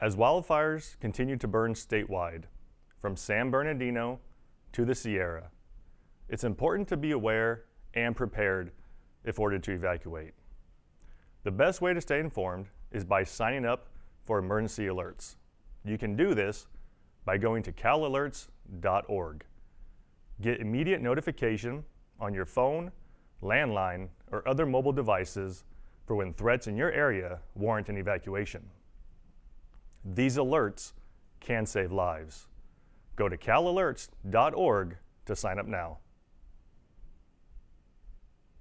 As wildfires continue to burn statewide, from San Bernardino to the Sierra, it's important to be aware and prepared if ordered to evacuate. The best way to stay informed is by signing up for emergency alerts. You can do this by going to calalerts.org. Get immediate notification on your phone, landline, or other mobile devices for when threats in your area warrant an evacuation. These alerts can save lives. Go to calalerts.org to sign up now.